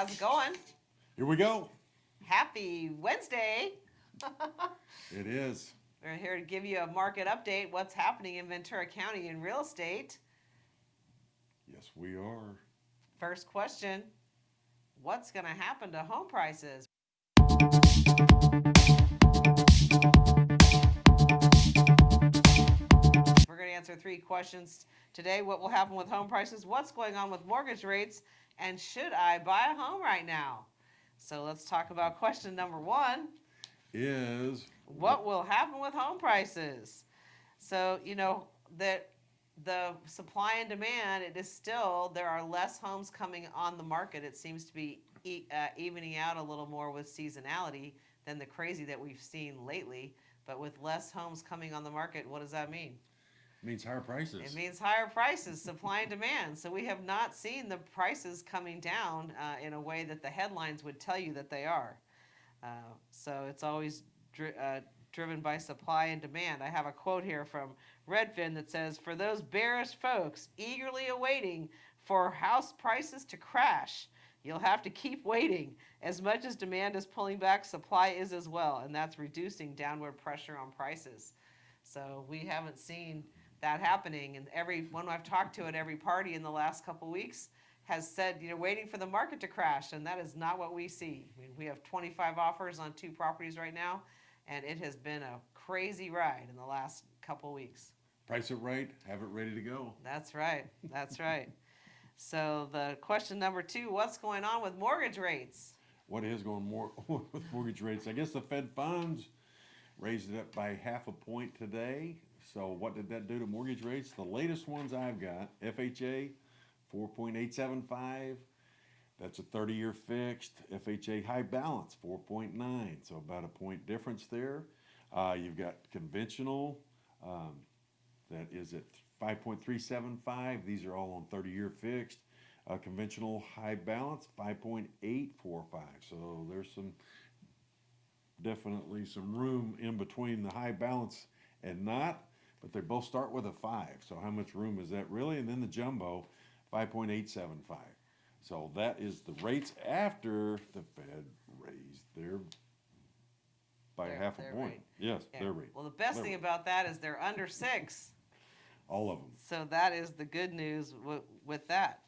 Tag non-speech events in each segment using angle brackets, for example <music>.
how's it going? Here we go. Happy Wednesday. <laughs> It is. We're here to give you a market update, what's happening in Ventura County in real estate. Yes, we are. First question, what's gonna happen to home prices? We're gonna answer three questions today. What will happen with home prices? What's going on with mortgage rates? And should I buy a home right now? So let's talk about question number one. Is what will happen with home prices? So, you know, that the supply and demand, it is still, there are less homes coming on the market. It seems to be e- uh, evening out a little more with seasonality than the crazy that we've seen lately. But with less homes coming on the market, what does that mean? Means higher prices. It means higher prices, supply and demand. So we have not seen the prices coming down uh, in a way that the headlines would tell you that they are. Uh, so it's always dri- uh, driven by supply and demand. I have a quote here from Redfin that says, "For those bearish folks eagerly awaiting for house prices to crash." You'll have to keep waiting. As much as demand is pulling back, supply is as well, and that's reducing downward pressure on prices. So we haven't seen that happening. And everyone I've talked to at every party in the last couple weeks has said, you know, waiting for the market to crash, and that is not what we see. I mean, we have 25 offers on two properties right now, and it has been a crazy ride in the last couple weeks. Price it right, have it ready to go. That's right. That's right. So the question number two, what's going on with mortgage rates? What is going more <laughs> with mortgage rates? I guess the Fed funds raised it up by half a point today. So what did that do to mortgage rates? The latest ones I've got, FHA, four point eight seven five. That's a thirty-year fixed. FHA high balance, four point nine. So about a point difference there. Uh, you've got conventional, um, that is at five point three seven five. These are all on thirty-year fixed. Uh, conventional high balance, five point eight four five. So there's some definitely some room in between the high balance and not, but they both start with a five. So how much room is that really? And then the jumbo, five point eight seven five. So that is the rates after the Fed raised their by Their- half a point. rate. Yes, Yeah. their rate. Well, the best Their thing rate. about that is they're under six. All of them. So that is the good news with that.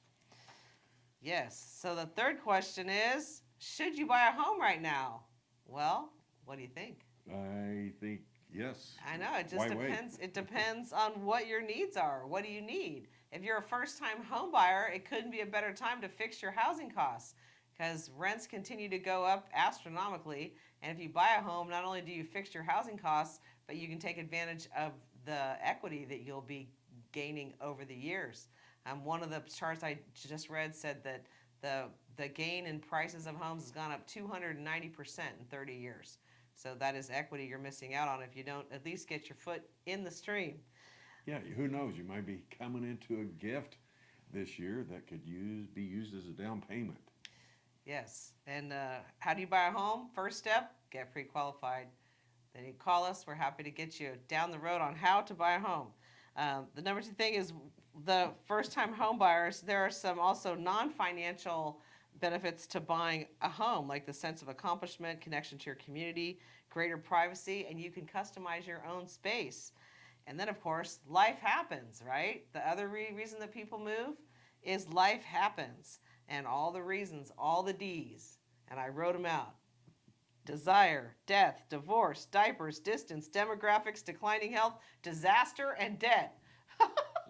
Yes. So the third question is Should you buy a home right now? Well, what do you think? I think yes. I know it just Why wait? depends. It depends on what your needs are. What do you need? If you're a first-time home buyer, it couldn't be a better time to fix your housing costs because rents continue to go up astronomically. And if you buy a home, not only do you fix your housing costs, but you can take advantage of the equity that you'll be gaining over the years. Um, one of the charts I just read said that the the gain in prices of homes has gone up 290 percent in 30 years. So that is equity you're missing out on if you don't at least get your foot in the stream. Yeah, who knows? You might be coming into a gift this year that could use be used as a down payment. Yes. And uh, how do you buy a home? First step, get pre-qualified. Then you call us. We're happy to get you down the road on how to buy a home. Um, the number two thing is the first-time home buyers. There are some also non-financial benefits to buying a home, like the sense of accomplishment, connection to your community, greater privacy, and you can customize your own space. And then, of course, life happens, right? The other re- reason that people move is life happens. And all the reasons, all the D's. And I wrote them out desire, death, divorce, diapers, distance, demographics, declining health, disaster, and debt.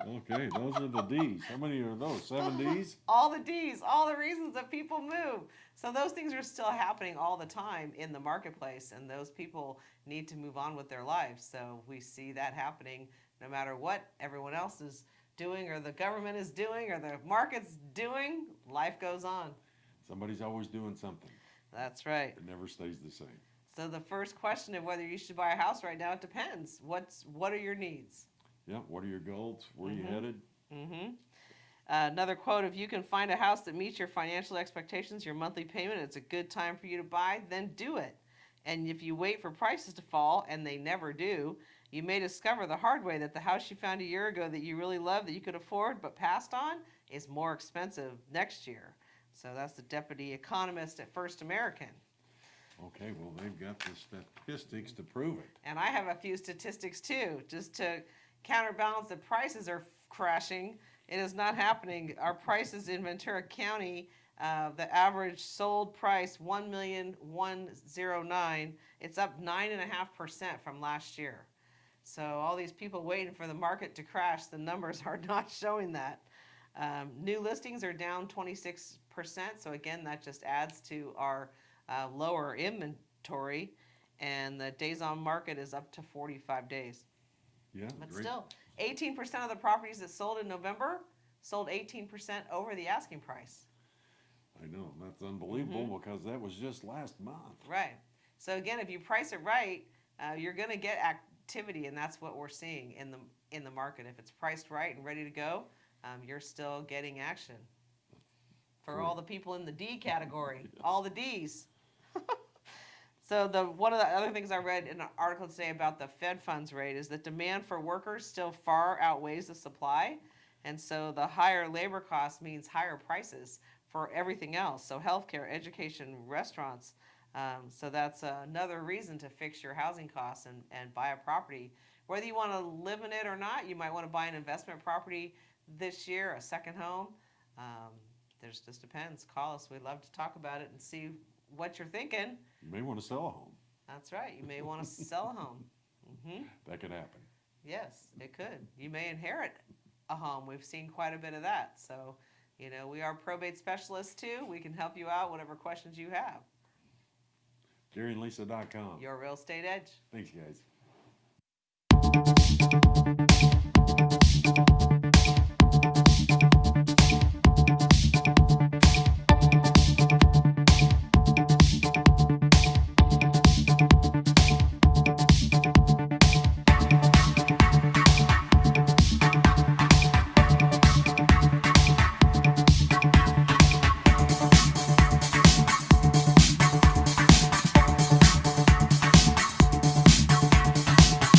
Okay, those are the D's. How many are those? Seven <laughs> D's? all the D's, all the reasons that people move. So those things are still happening all the time in the marketplace, and those people need to move on with their lives. So we see that happening no matter what everyone else is doing, or the government is doing, or the market's doing. Life goes on. Somebody's always doing something. That's right. It never stays the same. So the first question of whether you should buy a house right now, it depends. What's what are your needs? Yeah, what are your goals? Where are Mhm. you headed? Mm-hmm. Uh, another quote: If you can find a house that meets your financial expectations, your monthly payment, it's a good time for you to buy. Then do it. And if you wait for prices to fall, and they never do, you may discover the hard way that the house you found a year ago that you really loved, that you could afford, but passed on, is more expensive next year. So that's the deputy economist at First American. Okay, well, they've got the statistics to prove it. And I have a few statistics too, just to counterbalance that prices are crashing. It is not happening. Our prices in Ventura County, uh, the average sold price one million one zero nine. It's up nine and a half percent from last year. So all these people waiting for the market to crash, the numbers <laughs> are not showing that. Um, new listings are down twenty six percent. So again, that just adds to our uh, lower inventory and the days on market is up to 45 days. Yeah, But great. still, 18% of the properties that sold in November sold 18% over the asking price. I know, that's unbelievable Mm-hmm. because that was just last month. Right. So again, if you price it right, uh, you're going to get activity, and that's what we're seeing in the in the market. If it's priced right and ready to go, um, you're still getting action. For all the people in the D <laughs> category, all the D's. So the one of the other things I read in an article today about the Fed funds rate is that demand for workers still far outweighs the supply, and so the higher labor cost means higher prices for everything else. So healthcare, education, restaurants. Um, so that's another reason to fix your housing costs and, and buy a property. Whether you want to live in it or not, you might want to buy an investment property this year, a second home. Um, there's just depends. Call us. We'd love to talk about it and see what you're thinking. You may want to sell a home. That's right. You may <laughs> want to sell a home. hmm That could happen. Yes, it could. You may inherit a home. We've seen quite a bit of that. So, you know, we are probate specialists too. We can help you out, whatever questions you have. GaryandLisa.com. Your real estate edge. Thanks, guys.